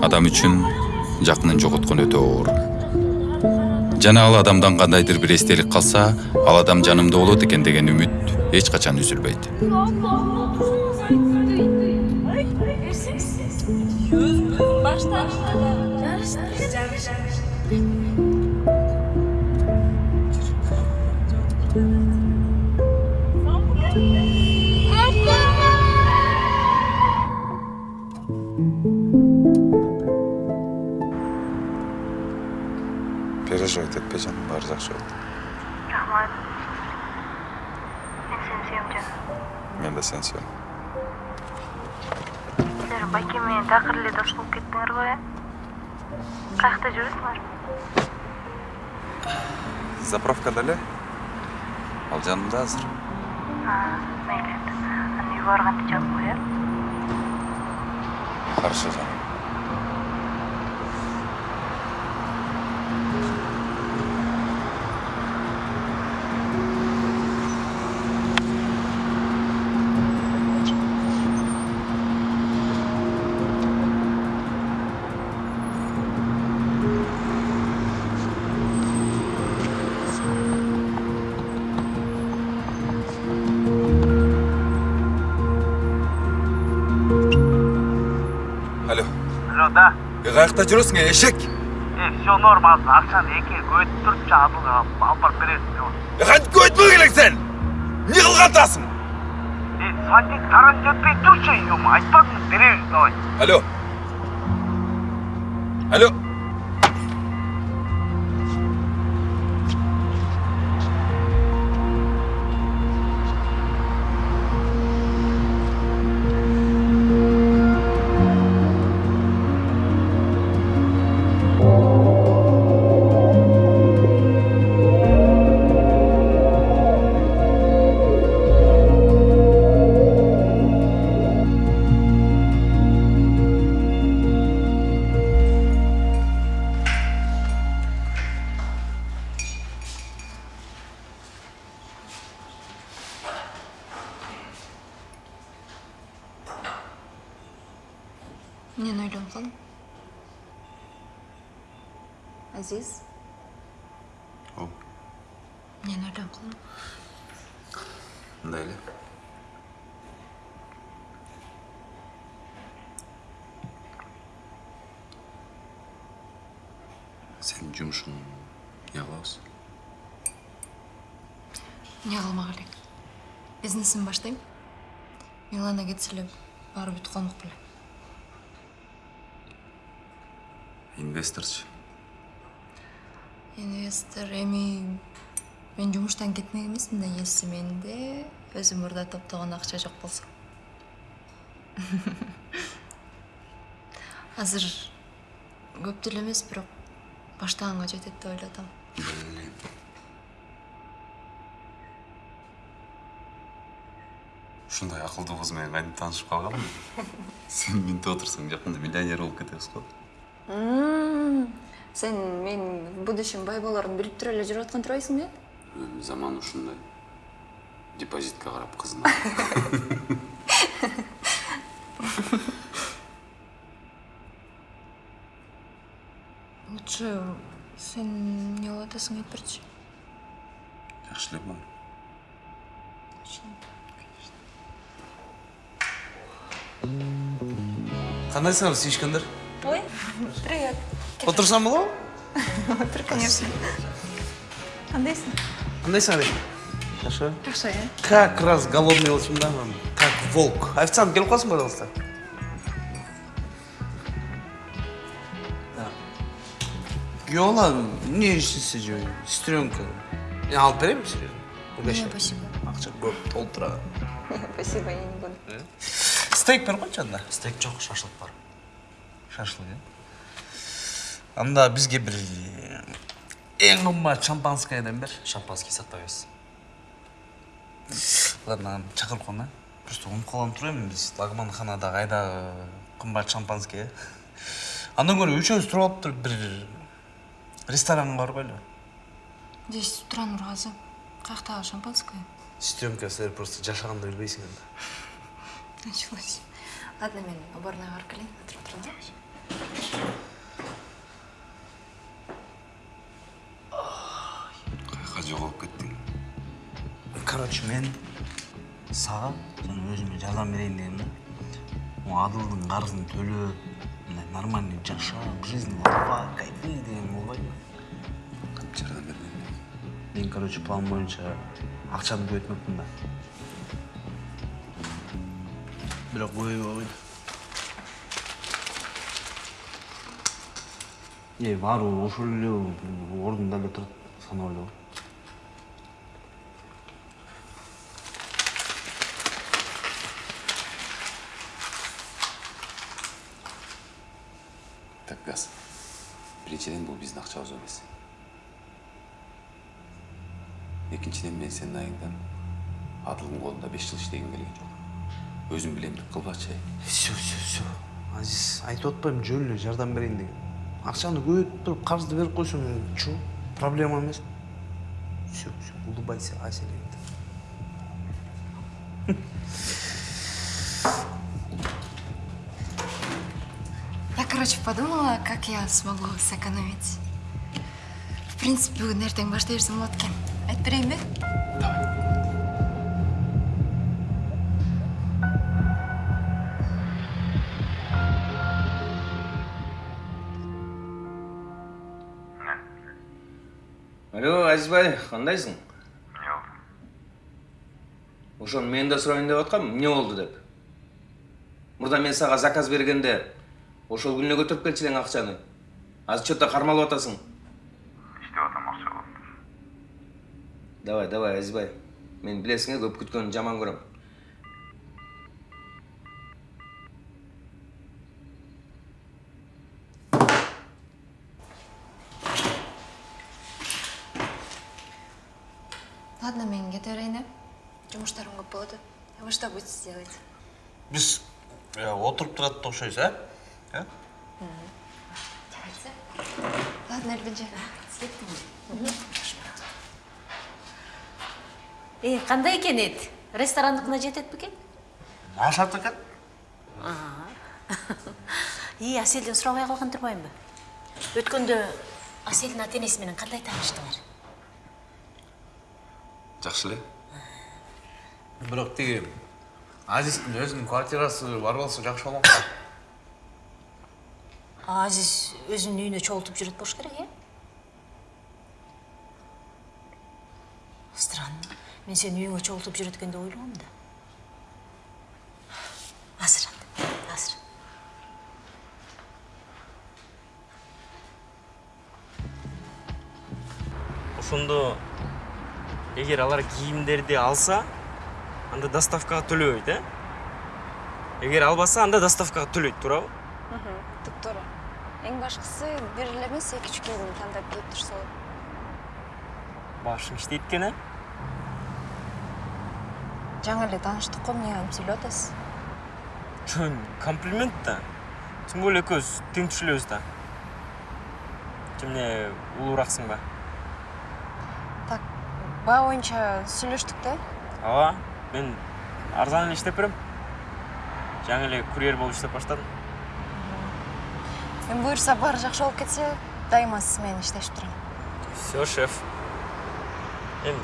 адам үчүн жакынын жоготкон өтө оор. Жана ал адамдан кандайдыр бир эстелик калса ал адам жанымда болот экен деген үмүт эч качан үзүлбөйт этпе жаным баары жакшы болот рахмат мен сени сүйөм жаным мен да сени сүйөм силер байке менен такыр эле дос болуп кеттиңер го э каякта жүрөсүңөр заправкада эле ал жанымда азыр мейли анда үйгө барганда чалып кой э хорошо жаным жүрөсүң э эшек Э, все норм азыр акчаны эки көтүп турчу адылга алып барып бересиң деп. кантип көйтпөй келең сен. Эмне кылган атасың Э, сантик таран жетпей турчу, юм, айтпадың беребиз давай. алло. Алло. Азиз О. эмнени ойлонуп калдың мындай эле сенин жумушуң эмне кылабыз эмне кылмак элек бизнесин баштайм милана баары бүтүп калмак беле инвесторчу инвестор эми мен жумуштан кетмек эмесмин да если менде өзүм мурда топтогон акча жок болсо. Азыр көп деле эмес бирок баштаганга жетет деп ойлоп атам ушундай акылдуу кыз менен кантип таанышып калганмын. Сен минтип отурсаң жакында миллионер болуп кетебиз го сен менин в будущем бай болоорумду билип туруп эле жүрүп аткан турбайсыңбы э заман ушундай депозитке карап кызына лучше сен эмне кылып атасың айтып берчи жакшы эле болом кандайсыңар сүйүшкөндөр ой привет. Отурсам болобу отур конечно. Кандайсың кандайсың ари жакшы жакшы э как раз голодный болчумун да анан как волк. Официант келип калсын пожалуйста. Күйөө бала эмне иштесе же сестренка. Мен алып берейинби сизге не спасибо. Акча көп толуп турат спасибо я не буду. Стейк берип койчу анда стейк жок шашлык бар шашлык э анда бизге бир эң кымбат шампанскойдон бер. Шампанский сатпайбыз ладно чакырып коеюн а просто унутуп калган туруп эми биз лагманханада кайдагы кымбат шампанский э андан көрө үчөөбүз туруп алып туруп бир ресторанга барбайлыбы здесь с утра нургазы каяктагы шампанское. Сестренка силер просто жашаганды билбейсиңер да началось ладно мен уборныйға барып келейін отырып тұрмын кайка жоголуп кеттиң короче мен сага жана өзүмө жардам берейин дегем да могу адылдын карызын төлөп мындай нормальный жашап жизнь лафа кайфи деген болбойбу кантип жардам бердиң мен короче план боюнча акчаны көбөйтмөкмүн да бирок көбөйбөй койду е баары ошол эле ордунда эле турат санап эле так газ биринчиден бул биздин акчабыз эмес экинчиден мен сенин айыңдан адылдын колунда беш жыл иштегим келген жок өзүң билемдик кылбачы все все все азиз айтып атпаймынбы жөн эле жардам берейин деген акчаны көбөйтүп туруп карызды берип койсоң чо проблема эмес все все улыбайся ася Я, короче, подумала, как я смогу сэкономить. В принципе, ертең баштай берсем болады екен. Айтып берейін бе? алло азизбай кандайсың эмне болду ошону мен да сурайын деп аткам эмне болду деп мурда мен сага заказ бергенде ошол күнүнө көтөрүп келчү элең акчаны азыр че то кармалып атасың иштеп атам акча болуптур давай давай азизбай мен билесиң э көп күткөнү жаман көрөм Ладно, мен кете берейін, э? Жұмыштарым көп. А вы что будете делать? биз отуруп турат да окшойбуз э э Давайте. Ладно, Эльбинжан. Э, кандай экен эт? Ресторандыкына жетет бекен? ашат экен И, Аселден сурабай калган турбаймынбы? Өткөндө Аселдин ата энеси менен кандай тааныштыңар? жакшы эле бирок тиги азиздин өзүнүн квартирасы бар болсо жакшы болмок да Азиз өзүнүн үйүнө чогултуп жүрөт болуш керек, э? Странно. Мен сени үйүңө чогултуп жүрөт экен деп ойлогом да. Анда, азыр. ошондо эгер алар кийимдерди алса анда доставкага төлөбөйт э эгер албаса анда доставкага төлөйт туурабы Туп туура. Бир эле эмес, эки үч кийимди тандап кийип турса болот. башың иштейт экен э Жаңы эле тааныштык го, эмне антип сүйлөп атасыз? жөн комплимент да тем более экөөбүз тең түшүлөбүз да эмне улуураксың ба Так, баа боюнча сүйлөштүк да. ооба мен арзан эле иштеп берем жаңы эле курьер болуп иштеп баштадым Мен буюрса баары жакшы болуп кетсе, дайыма менен иштешип турам. все шеф эми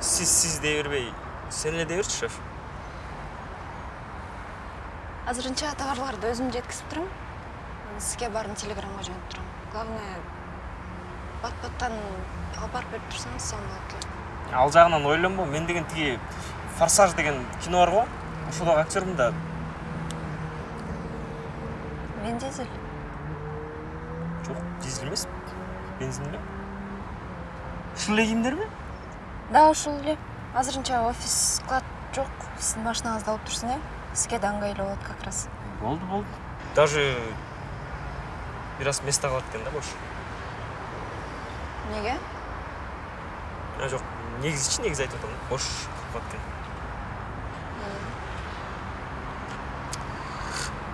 сиз сиз дей бербей сен дей берчи шеф Азырынча товарларды өзүм жеткизип турам. Сизге баарын телеграмга жөнөтүп турам. Главное, бат-баттан алып барып берип турсаңыз сонун болот эле. ал жагынан ойлонбо мен деген тиги форсаж деген кино бар го ошодогу актермун да Мен дизель. Жок дизель эмес бензин эле ушул эле кийимдерби Да, ушул эле. Азырынча офис склад жок. Сиздин машинаңызды алып турсун, э? Сизге да ыңгайлуу болот как раз. болду болду даже бир аз место калат экен да бош Эмнеге? а жок негизичи негизи айтып атам да бош калат экен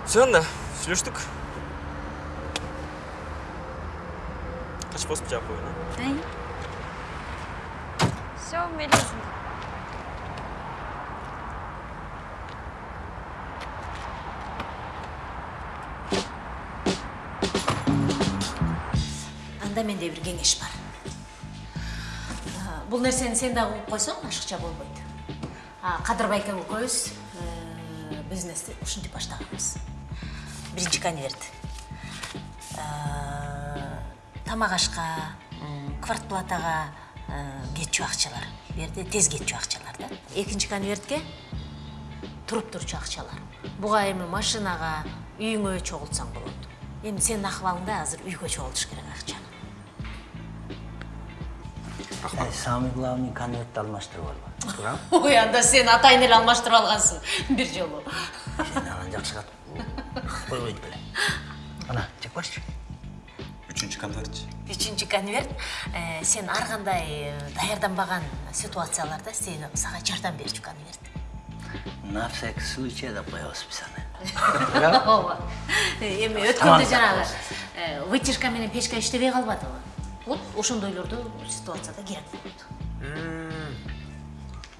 все анда 같이 버스 잡고 보이네. 네. So анда менде бир кеңеш бар. Э, Бул нерсени сен дагы угуп койсоң ашыкча болбойт кадырбай экен экөөбүз бизнести ушинтип баштаганбыз биринчи конверт тамак ашка м, квартплатага э, кетчү акчалар бул жерде тез кетчү акчалар да. Экинчи конвертке туруп турчу акчалар буга эми машинага үйүңө чогултсаң болот эми сенин акыбалыңда азыр үйгө чогултуш керек акча Эй, самый главный конвертти алмаштырып алба туурабы ой анда сен атайын эле алмаштырып алгансың бир жолу. Сен анан жакшы койбойт беле ана жеп койчу үчүнчү конвертчи үчүнчү конверт э, сен ар кандай э, даярданбаган ситуацияларда сени сага жардам берчү конверт на всякий случай деп коебуз биз аны ооба эми өткөндө жанагы э, вытяжка менен печка иштебей калбадыбы вот ошондойлордо ситуацияда керек болот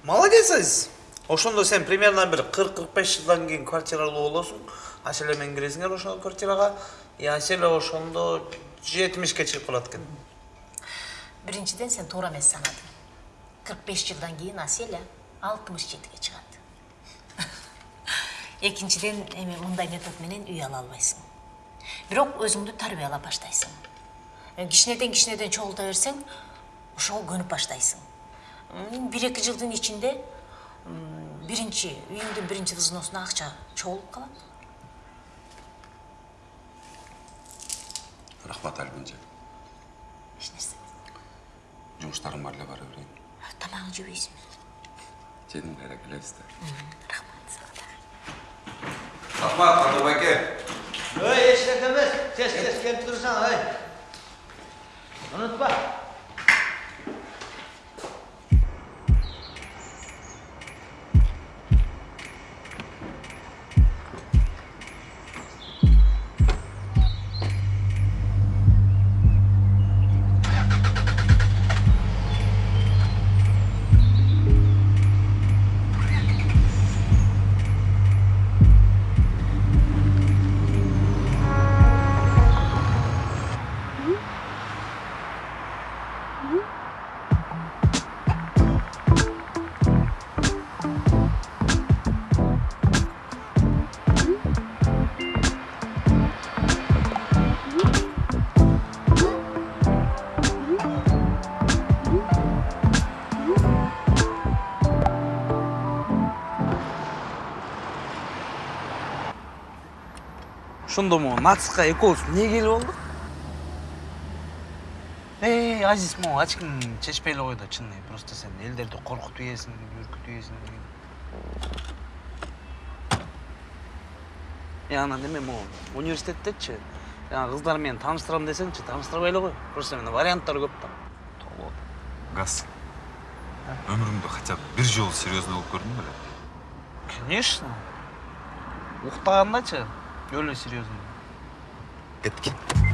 молодец азиз ошондо сен примерно бир кырк кырк беш жылдан кийин квартиралуу болосуң аселе менен киресиңер ошол квартирага и аселе ошондо жетимишке чыгып калат экен биринчиден сен туура эмес санадың кырк беш жылдан кийин аселя алтымыш жетиге чыгат экинчиден эми мындай метод менен үй ала албайсың бирок өзүңдү тарбиялап баштайсың кичинеден кичинеден чогулта берсең ошого көнүп баштайсың бир эки жылдын ичинде биринчи үйүңдүн биринчи взносуна акча чогулуп калат рахмат альбинже эч нерсе жумуштарың бар эле бара берейин тамагың жебейсиңби жедим кайра келебиз да рахмат сага дагы рахмат кадыр байке ey ешнерсе эмес тез тез келип турсаң ey унутпа ошондо могу нацикка экөөбүз эмне келип болдук эй азиз чечпей эле кой да чын просто сен элдерди коркутуп ийесиң үркүтүп ийесиң и анан эме могу университеттечи жанагы кыздар менен тааныштырам десеңчи тааныштырбай эле кой просто менде варианттар көп да газ. Өмүрүңдө хотя бы бир жолу серьезный болуп көрдүң беле конечно. 별로 시리어서. 끝.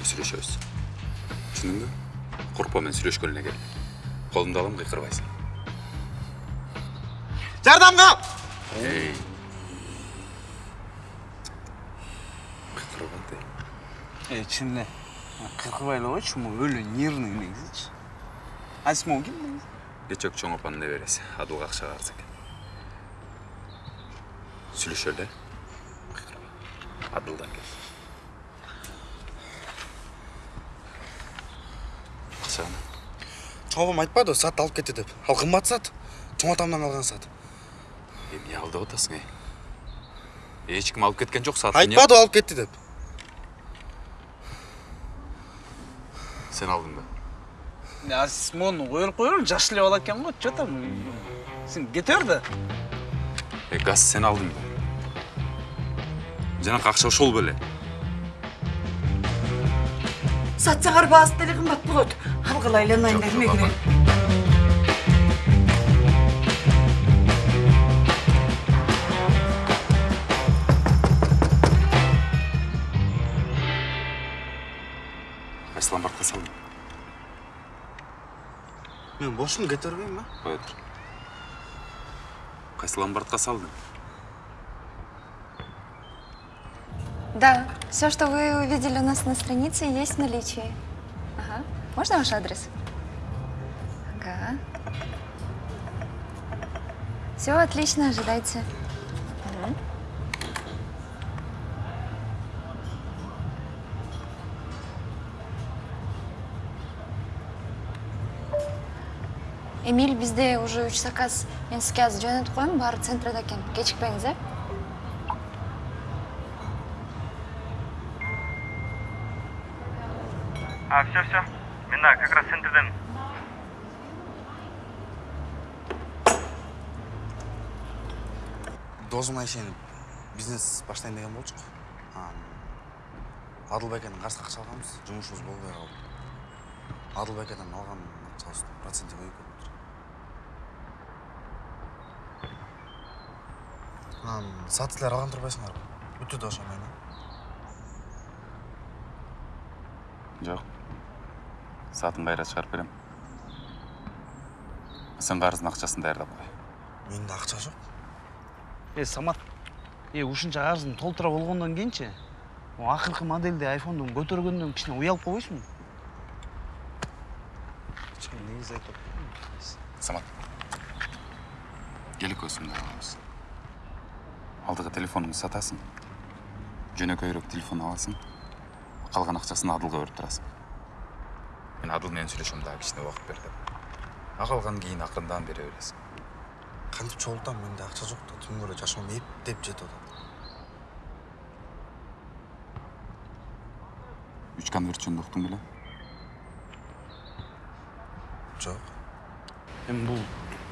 Кыйкырба жөнүндө сүйлөшөбүз түшүндүңбү коркпо мен сүйлөшкөн эле кел. Колумду алам кыйкырбайсың жардамга эй! Кыйкырба де эй чын эле кыркыбай эле койчу могу өлө нервный негизичи азиз могу ким негизи кечок чоң апанын небереси адыл акчага карыз экен сүйлөшөлү э кыйкырба адылдан кел. Акчаны чоң апам айтпадыбы саатты алып кетти деп. Ал кымбат саат чоң атамдан калган саат эмне алдап атасың эй? Эч ким алып кеткен жок саатты айтпадыбы алып кетти деп. Сен алдың ба? Берип кое бер жаш эле бала экен го че там? Сен кете бер да Э, газ сен алдың ба? Жанакы акча ошол беле сатсаңар баасы деле кымбат болот 한글라 일어나는데 힘이 그래. Aslan bakla salın. Ben boşum getirmeyeyim mi? Да, все, что вы увидели у нас на странице, есть в наличии. Можно ваш адрес? Ага. Все отлично, ожидайте. Эмиль, бізде уже үч заказ. Мен сізге азыр жөнелтіп қоямын, баары центрда екен. Кечікпеңіз, ә? А, все, все. Мен да, как раз центрден. досым айшені бизнес баштайын деген болчук. Адылбекенин карсы акча алганбыз жумушубуз болбой калды. Адылбекеден алган акчабыздын проценти көбөйүп кетиптир анан саат эле алган турбайсыңарбы бүтү да ошо менен жоқ сатын кайра чыгарып берем сен карыздын акчасын даярдап кой менде акча жок е самат е ушунча карызың толтура болгондон кийинчи могу акыркы модельди айфондун көтөргөндөн кичине уялып койбойсуңбу негизи айтып самат кел экөөбүз алабыз алдыгы телефонуңду сатасың. Жөнөкөйрөөк телефон аласың. Калган акчасын адылга берип турасың мен адыл менен сүйлөшөм дагы кичине убакыт бер деп а калганын кийин акырындан бере бересиң кантип чогултам менде акча жок да түнүгө эле жашоом эптеп жетип атат үч конверт жөнүндө уктуң беле жок эми бул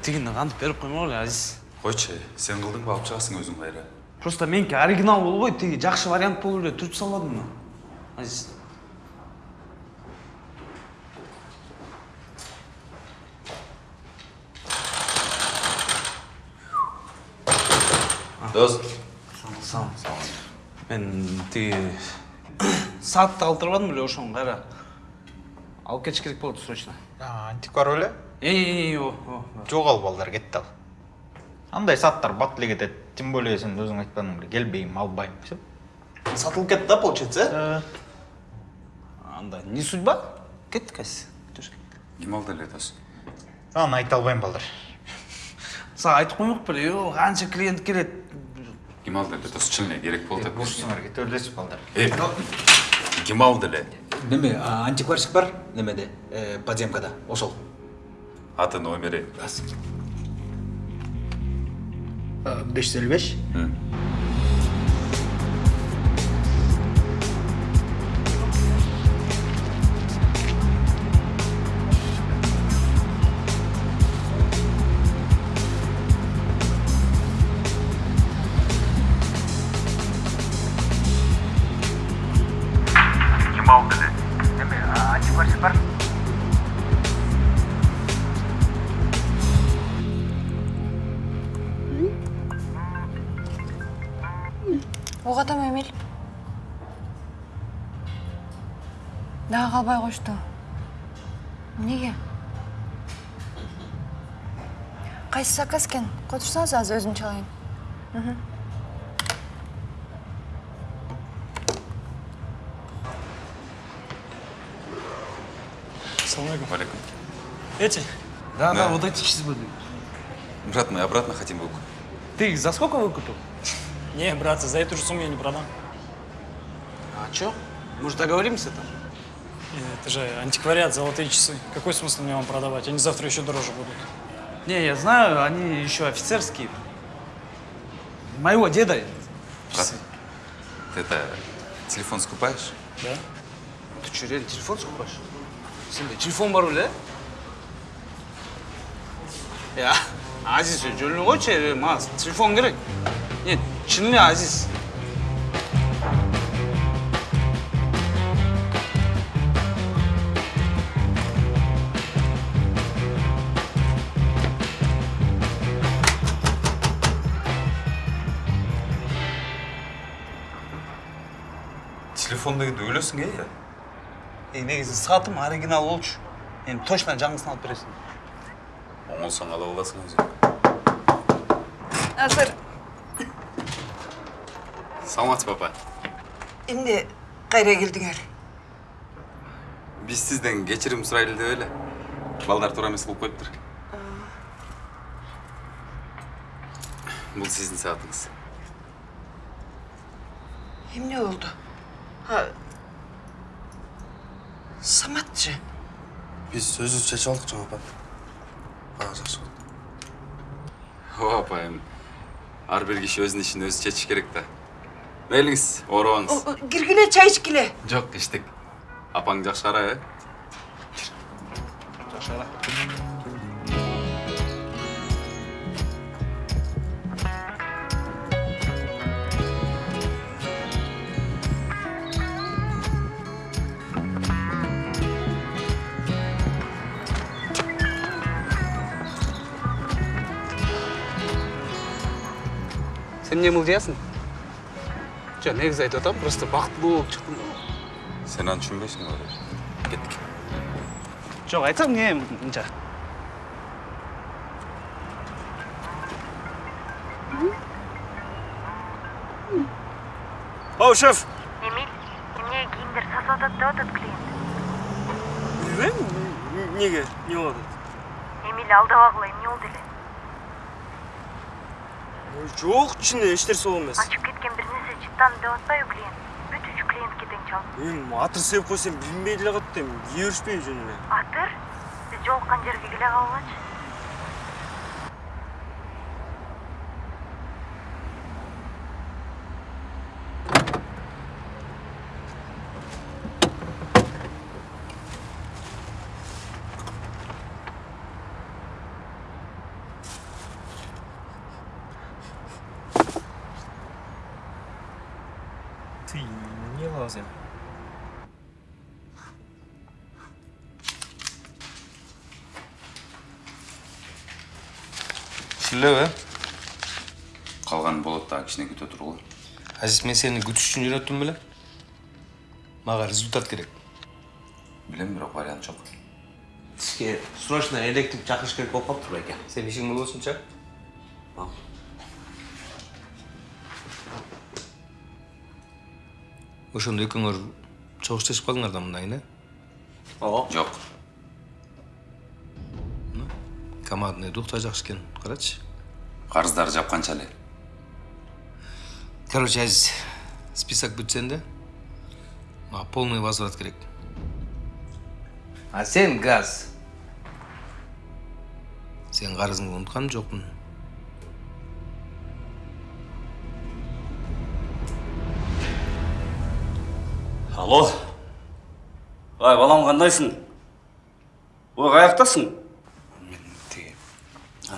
тигини кантип берип коймок эле азиз койчу сен кылдыңбы алып чыгасың өзүң кайра просто меники оригинал болбойт тиги жакшы вариант болуп эле түртүп салбадымбы азиз дос салам мен тиги саатты калтырбадым эле ошону кайра алып кетиш керек болот срочно антиквар эй о жогал балдар кетти ал андай сааттар бат эле кетет тем более сен өзүң айтпадың беле келбейм албайм все сатылып кетти да получается э анда не судьба кеттик азиз ким алды эле дос аны айта албайм балдар сага айтып коймок беле канча клиент келет ким алды эле дос чын эле керек болуп атат ушусуңар кете бересиз балдар э ким алды эле неме антикварщик бар немеде э, подземкада ошол аты номери беш жүз элүү беш кое турсаңыз азыр өзүм чалайын Мгм. Салам алейкум. Валикум. Эти? да Да. да вот эти часы были брат мы обратно хотим выкуп ты их за сколько выкупил Не, братцы, за эту же сумму я не продам. а чё может договоримся там Э, Это же антиквариат, золотые часы. Какой смысл мне вам продавать? Они завтра еще дороже будут. Не я знаю они еще офицерские. Моего деда ты это телефон скупаешь? Да? ты что реально телефон скупаешь? Сенде телефон бар беле я азиз койчу э, мага телефон керек нет чын эле азиз телефон дегенде өлөсүң э эй негизи саатым оригинал болчу эми точно жаңысын алып бересиң оңолсоң ала аласың өзүң азыр саламатсыз папа эмне кайра келдиңер биз сизден кечирим сурайлы деп эле. Балдар туура эмес кылып коюптур бул сиздин саатыңыз. Эмне болду? А саматчы биз өзүбүз чечип алдык жаңы апа ага жакшы ооба апа эми ар бир киши өзүнүн ишин өзү чечиш керек да мейлиңиз оорубаңыз киргиле чай ичкиле жок иштик апаң жакшыра э сен эмне мылжыясың жок негизи айтып атам просто бактылуу болуп чыктым сен аны түшүнбөйсүң го кеттик жок айтсам эмне мынча оу шеф эмиль эмне кийимдер сатып атат деп атат клиент билбейм эмнеге эмне болуп атат эмиль алдабагыла эмне болду эле жок ичинде эч нерсе болду эмес ачып кеткен бир нерсе чыттанды деп атпайбы клиент бүт үч клиентке тең чалып эми атыр себеп койсом билинбей деле калат эми кие беришпейби жөн эле атыр биз жолуккан жерге келе калгылачы ты эмне кыласың сен Шүлебі? калганы болот дагы кичине күтө тургула Азиз, мен сені күтіш үшін үйреттім біле? Маған результат керек. билем бирок вариант жок сізге срочно электрик чакырыш керек болуп калыптыр байке Сен ишің болосунча? Ошондо экөөңөр чогушташып калдыңар да мындай, э? ооба жок Командный дух да жакшы экен. Карачы. Карыздарды жапканча эле Короче, Азиз, список бүтсен де, мага полный возврат керек. а сен газ? Сен карызыңды унуткан жокмун. алло? Ай балам кандайсың ой тиги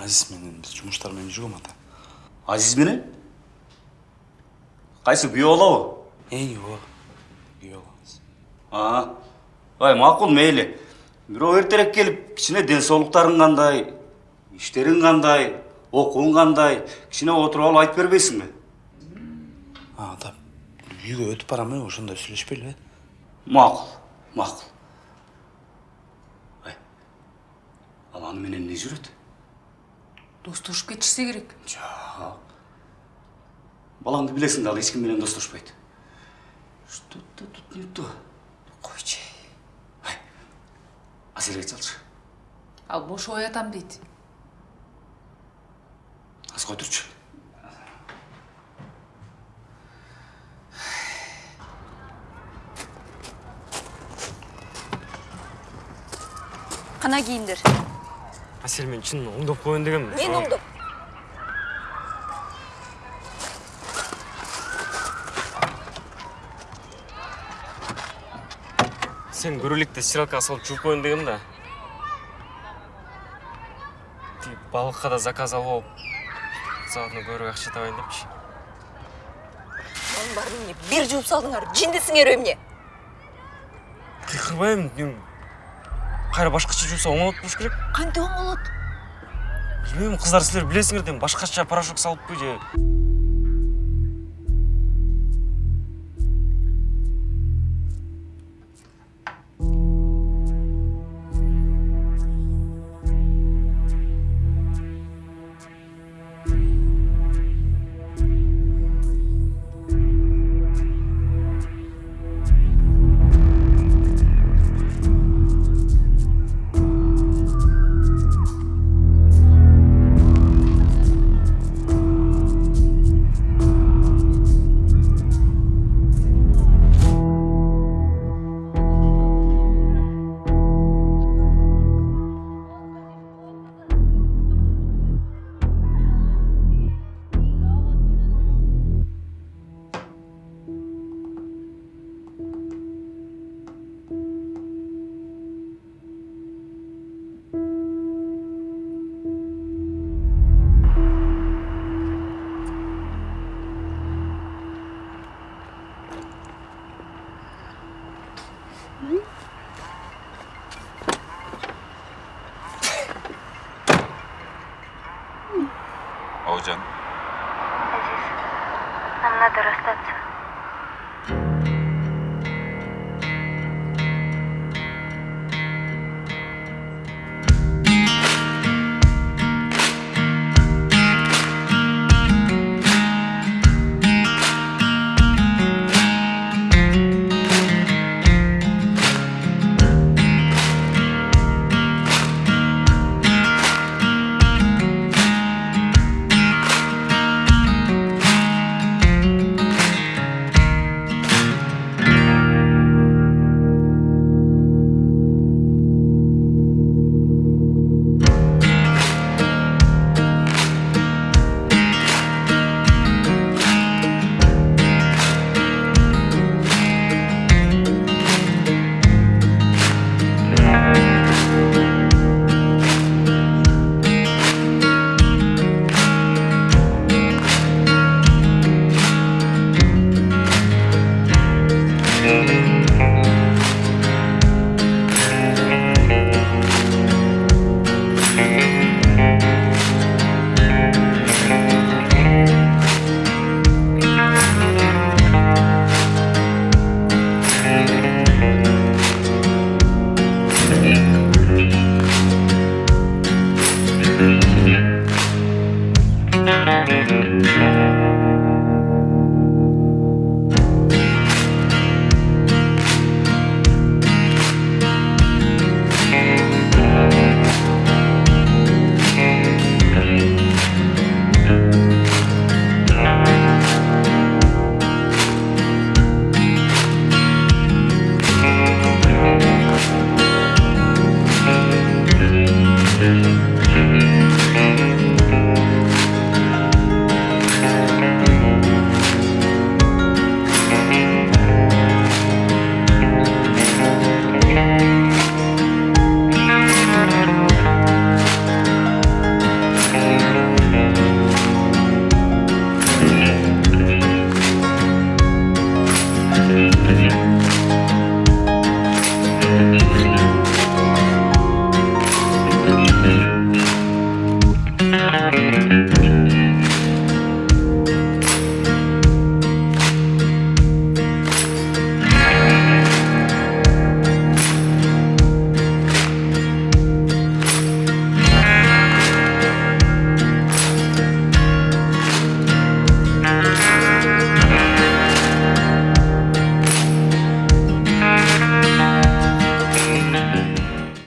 азиз менен биз жумуштар менен жүргөм ата азиз менен кайсы күйөө балабы эй ооба күйөө балабыз а ай макул мейли бирок эртерээк келип кичине ден соолуктарың кандай иштериң кандай окууң кандай кичине отуруп алып айтып бербейсиңби а ата үйгө өтүп барам э ошондо сүйлөшпөйлүбү макул макул ай ал аны менен эмне жүрөт достошуп кетишсе керек. Жок. Балаңды билесиң да ал эч ким менен достошпойт. Что то тут не то? Койчу. Ай азерге чалчы. Ал бошобой атам дейт. Аз турчу. Кана кийимдер асель мен чын оңдоп коеюн дегенмин мен оңдоп сен көрөлікті стиралкаға салып жуып коеюн дегем да балыкка да заказ алып алып саатына көбүрөөк акча табайын депчи анын баарын эмне бир жууп салдыңар жиндисиңерби эмне кыйкырбайм эми кайра башкача жууса оңолот болуш керек кантип оңолот билбейм кыздар силер билесиңер да эми башкача порошок салыппы же